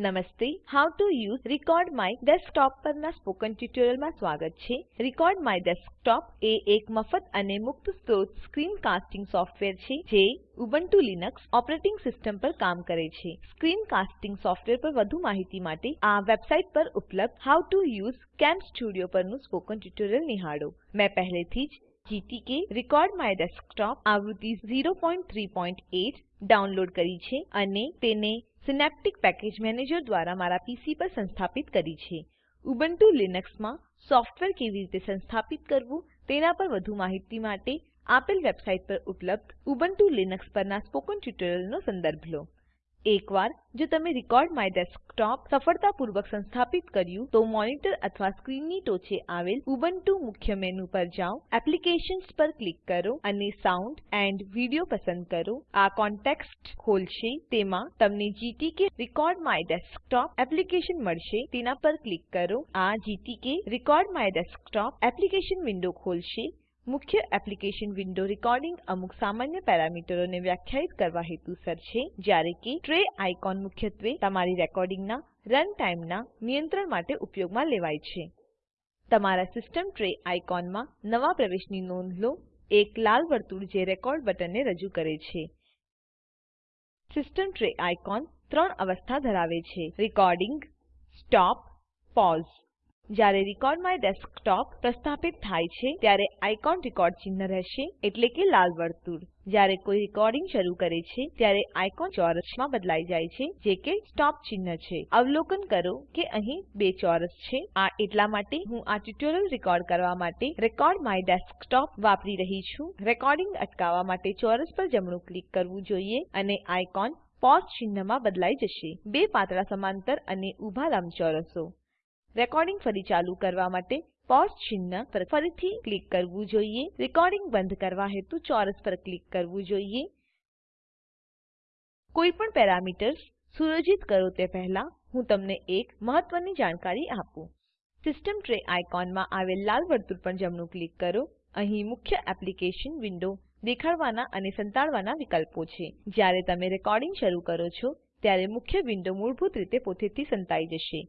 નમસ્તે how to use record my desktop પરના spoken ટ્યુટોરીયલમાં સ્વાગત છે. રેકોર્ડ માય ડેસ્કટોપ એ એક મફત અને મુક્ત સ્ત્રોત સ્ક્રીન કાસ્ટિંગ સોફ્ટવેર છે, જે ઉબુન્ટુ લિનક્સ ઓપરેટિંગ સિસ્ટમ પર કામ કરે છે. સ્ક્રીન કાસ્ટિંગ સોફ્ટવેર પર વધુ માહિતી માટે આ વેબસાઇટ પર ઉપલબ્ધ હોવ ટીઓ યુએસઈ કેમ્સ્ટુડિયો પરનું સ્પોકન ટ્યુટોરીયલ નિહાળો. મેં પહેલેથી જ GTK રેકોર્ડ માય ડેસ્કટોપ આવૃત્તિ 038 ડાઉનલોડ કરી છે અને તેને સિનેપ્ટિક પેકેજ મેનેજર દ્વારા મારા પીસી પર સંસ્થાપિત કરી છે. ઉબુન્ટુ લિનક્સમાં સોફ્ટવેર કેવી રીતે સંસ્થાપિત કરવું તેના પર વધુ માહિતી માટે આપેલ વેબસાઈટ પર ઉપલબ્ધ ઉબુન્ટુ લિનક્સ પરના સ્પોકન ટ્યુટોરીયલનો સંદર્ભ લો. એકવાર જો તમે રેકોર્ડ માય ડેસ્કટોપ સફળતાપૂર્વક સંસ્થાપિત કર્યું તો મોનિટર અથવા સ્ક્રીનની ટોચે આવેલ ઉબુન્ટુ મુખ્ય મેનુ પર જાઓ, એપ્લિકેશન્સ પર ક્લિક કરો અને સાઉન્ડ એન્ડ વિડિયો પસંદ કરો. આ કોન્ટેક્સ્ટ ખોલશે, તેમાં તમને GTK record my desktop application મળશે, તેના પર ક્લિક કરો. આ GTK record my desktop application window ખોલશે. મુખ્ય એપ્લિકેશન વિન્ડો રેકોર્ડિંગ અમુક સામાન્ય પેરામીટરોને વ્યાખ્યાયિત કરવા હેતુસર છે, જ્યારે કે ટ્રે આઇકોન મુખ્યત્વે તમારી રેકોર્ડિંગના રન ટાઈમના નિયંત્રણ માટે ઉપયોગમાં લેવાય છે. તમારા સિસ્ટમ ટ્રે આઇકોનમાં નવા પ્રવેશની નોંધ લો, એક લાલ વર્તુળ જે રેકોર્ડ બટનને રજૂ કરે છે. સિસ્ટમ ટ્રે આઇકોન ત્રણ અવસ્થા ધરાવે છે, રેકોર્ડિંગ, સ્ટોપ પૌસે જ્યારે રેકોર્ડ માય ડેસ્કટોપ પ્રસ્થાપિત થાય છે, ત્યારે આઇકોન રેકોર્ડ ચિહ્ન રહેશે, એટલે કે લાલ વર્તુળ. જ્યારે કોઈ રેકોર્ડિંગ શરૂ કરે છે, ત્યારે આઇકોન ચોરસમાં બદલાઈ જાય છે, જે કે સ્ટોપ ચિહ્ન છે. અવલોકન કરો કે અહીં બે ચોરસ છે. આ એટલા માટે હું આ ટ્યુટોરીયલ રેકોર્ડ કરવા માટે રેકોર્ડ માય ડેસ્કટોપ વાપરી રહી છું. રેકોર્ડિંગ અટકાવવા માટે ચોરસ પર જમણું ક્લિક કરવું જોઈએ અને આઇકોન પોઝ ચિહ્નમાં બદલાઈ જશે. બે પાતળા સમાંતર અને ઊભા લંબચોરસો. રેકોર્ડિંગ ફરી ચાલુ કરવા માટે પોઝ ચિહ્ન પર ફરીથી ક્લિક કરવું જોઈએ. રેકોર્ડિંગ બંધ કરવા હેતુ ચોરસ પર ક્લિક કરવું જોઈએ. કોઈપણ પેરામીટર્સ સુયોજિત કરો તે પહેલા હું તમને એક મહત્વની જાણકારી આપું. સિસ્ટમ ટ્રે આઇકોનમાં આવેલ લાલ વર્તુળ પર જમણું ક્લિક કરો. અહીં મુખ્ય એપ્લિકેશન વિન્ડો દેખાડવાના અને સંતાડવાના વિકલ્પો છે. જ્યારે તમે રેકોર્ડિંગ શરૂ કરો છો, ત્યારે મુખ્ય વિન્ડો મૂળભૂત રીતે પોતેથી સંતાઈ જશે.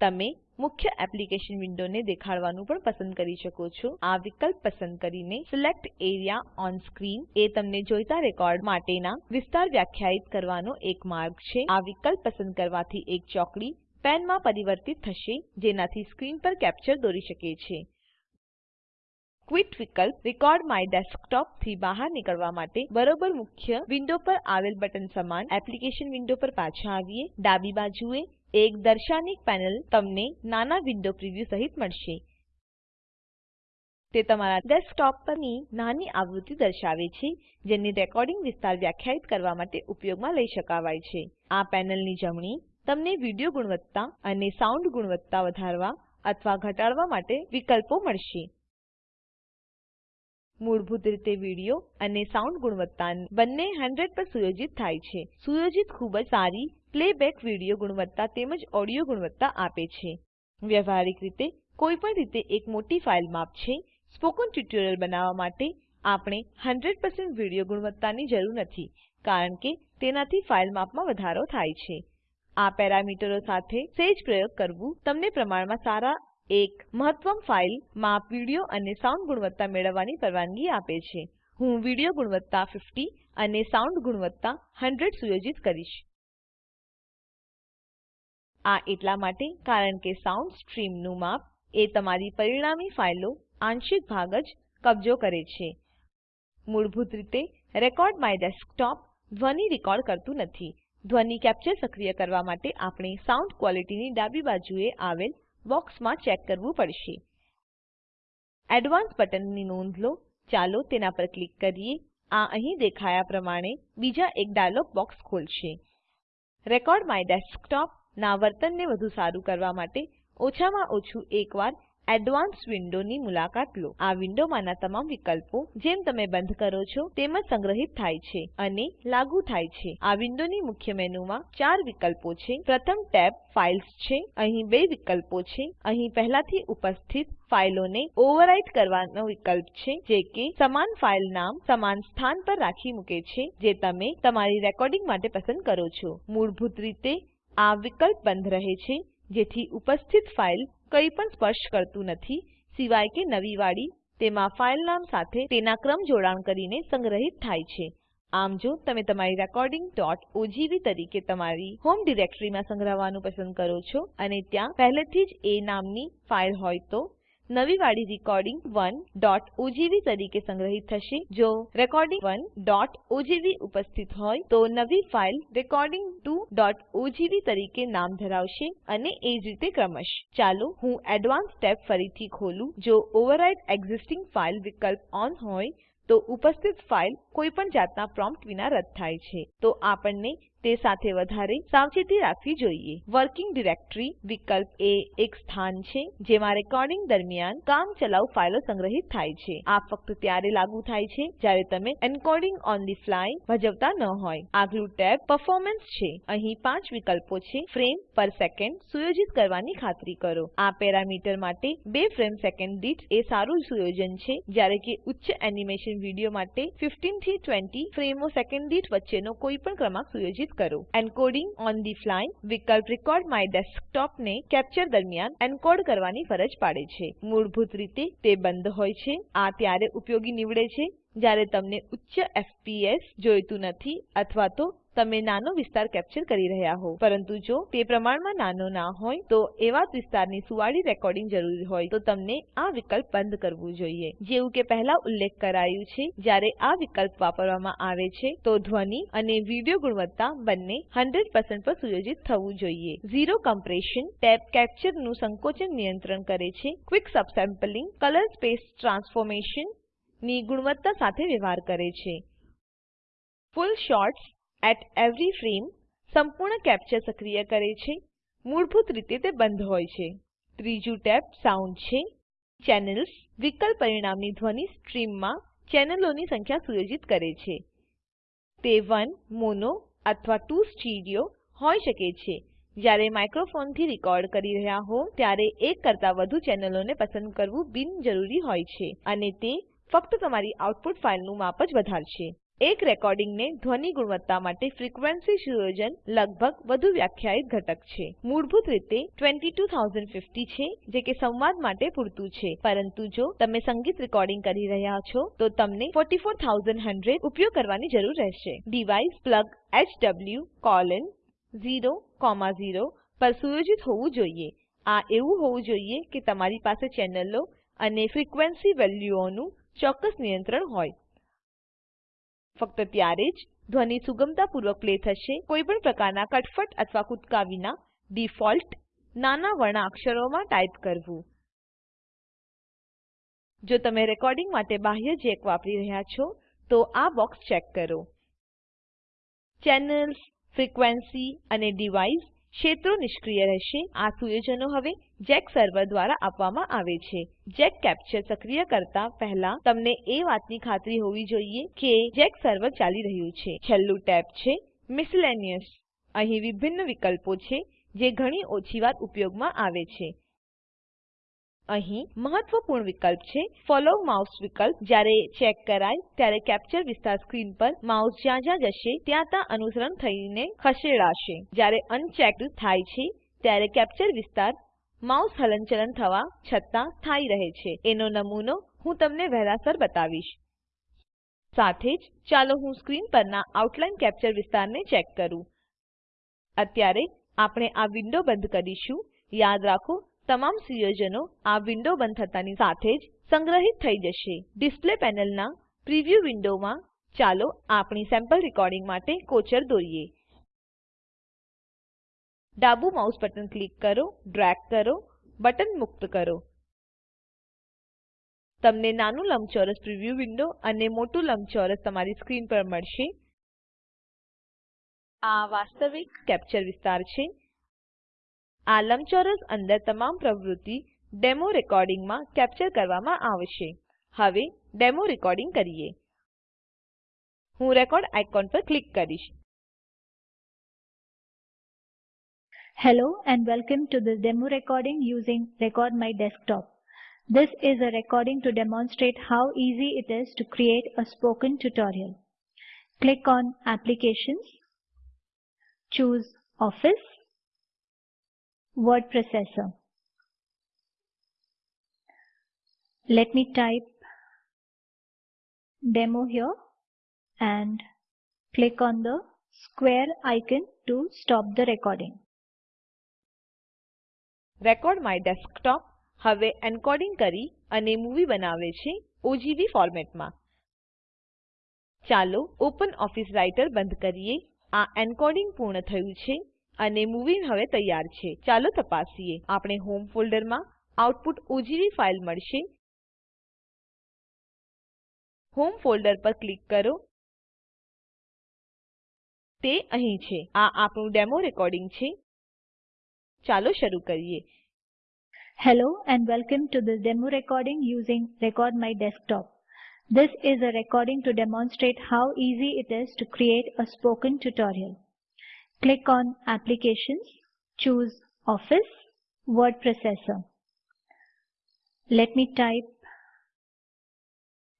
તમે મુખ્ય એપ્લિકેશન વિન્ડોને દેખાડવાનું પણ પસંદ કરી શકો છો. આ વિકલ્પ પસંદ કરીને સિલેક્ટ એરિયા ઓન સ્ક્રીન એ તમને જોઈતા રેકોર્ડ માટેના વિસ્તાર વ્યાખ્યાયિત કરવાનો એક માર્ગ છે. આ વિકલ્પ પસંદ કરવાથી એક ચોકડી પેનમાં પરિવર્તિત થશે, જેનાથી સ્ક્રીન પર કેપ્ચર દોરી શકે છે. ક્વિટ વિકલ્પ રેકોર્ડ માય ડેસ્કટોપથી બહાર નીકળવા માટે બરોબર મુખ્ય વિન્ડો પર આવેલ બટન સમાન એપ્લિકેશન વિન્ડો પર પાછા આવીએ. ડાબી બાજુએ એક દર્શાનિક પેનલ તમને નાના વિન્ડો પ્રિવ્યુ સહિત મળશે. તે તમારા ડેસ્કટોપ પરની નાની આવૃત્તિ દર્શાવે છે, જેની રેકોર્ડિંગ વિસ્તાર વ્યાખ્યાયિત કરવા માટે ઉપયોગમાં લઈ શકાવાય છે. આ પેનલની જમણી તમને વિડિયો ગુણવત્તા અને સાઉન્ડ ગુણવત્તા વધારવા અથવા ઘટાડવા માટે વિકલ્પો મળશે. મૂળભૂત રીતે વિડિયો અને સાઉન્ડ ગુણવત્તા બંને 100 પર સુયોજિત થાય છે. સુયોજિત ખૂબ જ સારી પ્લેબેક વિડિયો ગુણવત્તા તેમજ ઓડિયો ગુણવત્તા આપે છે. વ્યવહારિક રીતે કોઈપણ રીતે એક મોટી ફાઇલ માપ છે. સ્પોકન ટ્યુટોરીયલ બનાવવા માટે આપણે 100 વિડિયો ગુણવત્તાની જરૂર નથી, કારણ કે તેનાથી ફાઇલ માપમાં વધારો થાય છે. આ પેરામીટરો સાથે સેજ પ્રયોગ કરવું તમને પ્રમાણમાં સારા એક મહત્તમ ફાઇલ માપ વિડિયો અને સાઉન્ડ ગુણવત્તા મેળવવાની પરવાનગી આપે છે. હું વિડિયો ગુણવત્તા 50 અને સાઉન્ડ ગુણવત્તા 100 સુયોજિત કરીશ. આ એટલા માટે કારણ કે સાઉન્ડ સ્ટ્રીમનું માપ એ તમારી પરિણામી ફાઈલનો આંશિક ભાગ જ કબજો કરે છે. મૂળભૂત રીતે, રેકોર્ડ માય ડેસ્કટોપ ધ્વની રેકોર્ડ કરતું નથી. ધ્વની કેપ્ચર સક્રિય કરવા માટે આપણે સાઉન્ડ ક્વોલિટીની ડાબી બાજુએ આવેલ બોક્સમાં ચેક કરવું પડશે. એડવાન્સ બટનની નોંધ લો. ચાલો તેના પર ક્લિક કરીએ. આ અહીં દેખાયા પ્રમાણે બીજા એક ડાયલોગ બોક્સ ખોલશે. રેકોર્ડ માય ડેસ્કટોપ ના વર્તનને વધુ સારું કરવા માટે ઓછામાં ઓછું એકવાર એડવાન્સ વિન્ડોની મુલાકાત લો. આ વિન્ડોમાંના તમામ વિકલ્પો જેમ તમે બંધ કરો છો તેમ જ સંગ્રહિત થાય છે અને લાગુ થાય છે. આ વિન્ડોની મુખ્ય મેનુમાં ચાર વિકલ્પો છે. પ્રથમ ટેબ ફાઇલ્સ છે. અહીં બે વિકલ્પો છે. અહીં પહેલાથી ઉપસ્થિત ફાઈલોને ઓવરરાઇટ કરવાનો વિકલ્પ છે, જે કે સમાન ફાઈલ નામ સમાન સ્થાન પર રાખી મૂકે છે, જે તમે તમારી રેકોર્ડિંગ માટે પસંદ કરો છો. મૂળભૂત રીતે આ વિકલ્પ બંધ રહે છે, જેથી ઉપસ્થિત ફાઈલ કંઈ પણ સ્પર્શ કરતું નથી, સિવાય કે નવી વાડી, તેમાં ફાઈલ નામ સાથે તેના ક્રમ જોડાણ કરીને સંગ્રહિત થાય છે. આમ જો તમે તમારી recording.ogv તરીકે તમારી હોમ ડિરેક્ટરીમાં સંગ્રહવાનું પસંદ કરો છો અને ત્યાં પહેલેથી જ એ નામની ફાઈલ હોય તો નવી વાળી રેકોર્ડિંગ 1.ogv તરીકે સંગ્રહિત થશે. જો રેકોર્ડિંગ 1.ogv ઉપસ્થિત હોય, તો નવી ફાઈલ recording2ઓજીવી તરીકે નામ ધરાવશે અને એ જ રીતે ક્રમશ. ચાલો હું એડવાન્સ ટેબ ફરીથી ખોલું. જો ઓવરરાઇટ એક્સિસ્ટિંગ ફાઇલ વિકલ્પ ઓન હોય, તો ઉપસ્થિત ફાઈલ કોઈપણ જાતના પ્રોમ્પ્ટ વિના રદ થાય છે. તો આપણને તે સાથે વધારે સાવચેતી રાખવી જોઈએ. વર્કિંગ ડિરેક્ટરી વિકલ્પ એ એક સ્થાન છે જેમાં રેકોર્ડિંગ દરમિયાન કામચલાઉ ફાઈલો સંગ્રહિત થાય છે. આ ફક્ત ત્યારે લાગુ થાય છે જ્યારે તમે એન્કોડિંગ ઓન ધી ફ્લાય ભજવતા ન હોય. આગલું ટેબ પરફોર્મન્સ છે. અહીં પાંચ વિકલ્પો છે. ફ્રેમ પર સેકન્ડ સુયોજિત કરવાની ખાતરી કરો. આ પેરામીટર માટે બે ફ્રેમ સેકન્ડ દીઠ એ સારું સુયોજન છે જ્યારે કે ઉચ્ચ એનિમેશન વીડિયો માટે 15 થી 20 ફ્રેમો સેકન્ડ દીઠ વચ્ચેનો કોઈપણ ક્રમાંક સુયોજિત કરો. એન્કોડિંગ ઓન ધી ફ્લાય વિકલ્પ રેકોર્ડ માય ડેસ્કટોપ ને કેપ્ચર દરમિયાન એન્કોડ કરવાની ફરજ પાડે છે. મૂળભૂત રીતે તે બંધ હોય છે. આ ત્યારે ઉપયોગી નીવડે છે. જ્યારે તમને ઉચ્ચ એફપીએસ જોઈતું નથી અથવા તો તમે નાનો વિસ્તાર કેપ્ચર કરી રહ્યા હો પરંતુ જો તે પ્રમાણમાં નાનો ના હોય, તો એવા વિસ્તારની સુવાડી રેકોર્ડિંગ જરૂરી હોય, તો તમને આ વિકલ્પ બંધ કરવું જોઈએ. જેવું કે પહેલા ઉલ્લેખ કરાયું છે, જ્યારે આ વિકલ્પ વાપરવામાં આવે છે, તો ધ્વનિ અને વિડિયો ગુણવત્તા બંને 100% પર સુયોજિત થવું જોઈએ. ઝીરો કમ્પ્રેશન ટેબ કેપ્ચરનું સંકોચન નિયંત્રણ કરે છે. ક્વિક સબસેમ્પલિંગ, કલર સ્પેસ ટ્રાન્સફોર્મેશનની ગુણવત્તા સાથે વ્યવહાર કરે છે. Full shots at every frame સંપૂર્ણ કેપ્ચર સક્રિય કરે છે. મૂળભૂત રીતે તે બંધ હોય છે. ત્રીજું ટેબ સાઉન્ડ છે. ચેનલ્સ વિકલ્પ પરિણામની ધ્વનિ સ્ટ્રીમમાં ચેનલોની સંખ્યા સુયોજિત કરે છે. તે 1 મોનો અથવા 2 સ્ટીરિયો હોઈ શકે છે. જ્યારે માઇક્રોફોનથી રેકોર્ડ કરી રહ્યા હો, ત્યારે એક કરતાં વધુ ચેનલોને પસંદ કરવું બિનજરૂરી હોય છે અને તે ફક્ત તમારી આઉટપુટ ફાઈલનું માપ જ વધારશે. એક રેકોર્ડિંગને ધ્વનિ ગુણવત્તા માટે ફ્રીક્વન્સી સુયોજન લગભગ વધુ વ્યાખ્યાયિત ઘટક છે. મૂળભૂત રીતે 22050 છે જે કે સંવાદ માટે પૂરતું છે. પરંતુ જો તમે સંગીત રેકોર્ડિંગ કરી રહ્યા છો તો તમને 44100 ઉપયોગ કરવાની જરૂર રહેશે. ડિવાઇસ પ્લગ HW0,0 પર સુયોજિત હોવું જોઈએ. આ એવું હોવું જોઈએ કે તમારી પાસે ચેનલો અને ફ્રીક્વેન્સી વેલ્યુઓનું ચોક્કસ નિયંત્રણ હોય. ફક્ત ત્યારે જ ધ્વનિ સુગમતાપૂર્વક પ્લે થશે. કોઈપણ પ્રકારના કટફટ અથવા કૂદકા વિના ડિફોલ્ટ નાના વર્ણાક્ષરોમાં ટાઈપ કરવું. જો તમે રેકોર્ડિંગ માટે બાહ્ય જેક વાપરી રહ્યા છો, તો આ બોક્સ ચેક કરો. ચેનલ્સ, ફ્રીક્વેન્સી અને ડિવાઇસ ક્ષેત્રો નિષ્ક્રિય રહેશે. આ સુયોજનો હવે જેક સર્વર દ્વારા આપવામાં આવે છે. જેક કેપ્ચર સક્રિય કરતા પહેલા તમને એ વાતની ખાતરી હોવી જોઈએ કે જેક સર્વર ચાલી રહ્યું છે. છેલ્લું ટેબ છે મિસેલેનિયસ અહીં વિભિન્ન વિકલ્પો છે જે ઘણી ઓછી વાર ઉપયોગમાં આવે છે. અહીં મહત્વપૂર્ણ વિકલ્પ છે ફોલો માઉસ વિકલ્પ. જ્યારે ચેક કરાય ત્યારે કેપ્ચર વિસ્તાર સ્ક્રીન પર માઉસ જ્યાં જ્યાં જશે ત્યાં ત્યાં અનુસરણ થઈને ખસેડાશે. જ્યારે અનચેક્ડ થાય છે ત્યારે કેપ્ચર વિસ્તાર માઉસ હલનચલન થવા છતાં સ્થાયી રહે છે. એનો નમૂનો હું તમને વહેલાસર બતાવીશ. સાથે જ ચાલો હું સ્ક્રીન પરના આઉટલાઈન કેપ્ચર વિસ્તારને ચેક કરું. અત્યારે આપણે આ વિન્ડો બંધ કરીશું. યાદ રાખો તમામ સુયોજનો આ વિન્ડો બંધ થતાની સાથે જ સંગ્રહિત થઈ જશે. ડિસ્પ્લે પેનલના પ્રિવ્યૂ વિન્ડોમાં ચાલો આપણી સેમ્પલ રેકોર્ડિંગ માટે કોચર દોરીએ. ડાબું માઉસ બટન ક્લિક કરો, ડ્રેગ કરો, બટન મુક્ત કરો. તમને નાનું લંબચોરસ પ્રિવ્યુ વિન્ડો અને મોટું લંબચોરસ તમારી સ્ક્રીન પર મળશે. આ વાસ્તવિક કેપ્ચર વિસ્તાર છે. આ લંબચોરસ અંદર તમામ પ્રવૃત્તિ ડેમો રેકોર્ડિંગમાં કેપ્ચર કરવામાં આવશે હવે ડેમો રેકોર્ડિંગ કરીએ હું રેકોર્ડ આઇકોન પર ક્લિક કરીશ Hello and welcome to this demo recording using Record My Desktop. This is a recording to demonstrate how easy it is to create a spoken tutorial. Click on Applications, choose Office, word processor. Let me type demo here and click on the square icon to stop the recording. Record my desktop હવે encoding કરી અને movie બનાવે છે OGV ફોર્મેટમાં ચાલો open office writer બંધ કરીએ આ એન્કોડિંગ પૂર્ણ થયું છે અને મૂવી હવે તૈયાર છે ચાલો તપાસીએ આપણે હોમ ફોલ્ડરમાં આઉટપુટ ઓજીવી ફાઈલ મળશે હોમ ફોલ્ડર પર ક્લિક કરો તે અહીં છે આ આપણું ડેમો રેકોર્ડિંગ છે ચાલો શરૂ કરીએ Hello and welcome to this demo recording using Record My Desktop. This is a recording to demonstrate how easy it is to create a spoken tutorial. Click on Applications, choose Office, Word Processor. Let me type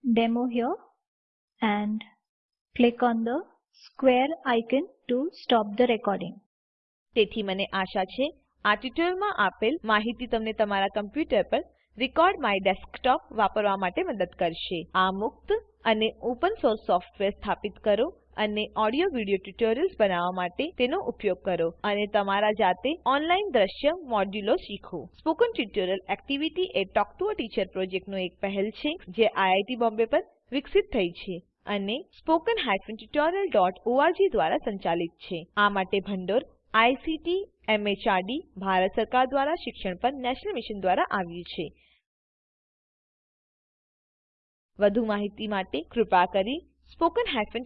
demo here and click on the square icon to stop the recording. તેથી મને આશા છે આ ટ્યુટોરીયલમાં આપેલ માહિતી તમને તમારા computer પર રેકોર્ડ માય ડેસ્કટોપ વાપરવા માટે મદદ કરશે આ મુક્ત અને ઓપન સોર્સ સોફ્ટવેર સ્થાપિત કરો અને ઓડિયો વિડિયો ટ્યુટોરિયલ્સ બનાવવા માટે તેનો ઉપયોગ કરો અને તમારા જાતે ઓનલાઈન દ્રશ્ય મોડ્યુલો શીખો. સ્પોકન ટ્યુટોરિયલ એક્ટિવિટી એ ટોક ટુ અ ટીચર પ્રોજેક્ટનો એક પહેલ છે, જે આઈઆઈટી બોમ્બે પર વિકસિત થઈ છે અને spoken tutorialઓર્ગ દ્વારા સંચાલિત છે. આ માટે ભંડોળ આઈસીટી એમએચઆરડી ભારત સરકાર દ્વારા શિક્ષણ પર નેશનલ મિશન દ્વારા આવ્યું છે. વધુ માહિતી માટે કૃપા કરી spoken હાયફન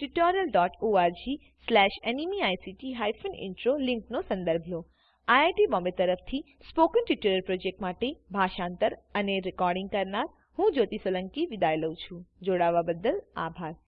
ઇન્ટ્રો લિંકનો સંદર્ભ લો. આઈઆઈટી બોમ્બે તરફથી સ્પોકન ટ્યુટોરિયલ પ્રોજેક્ટ માટે ભાષાંતર અને રેકોર્ડિંગ કરનાર હું જ્યોતિ સોલંકી વિદાય લઉં છું. જોડાવા બદ્દલ આભાર.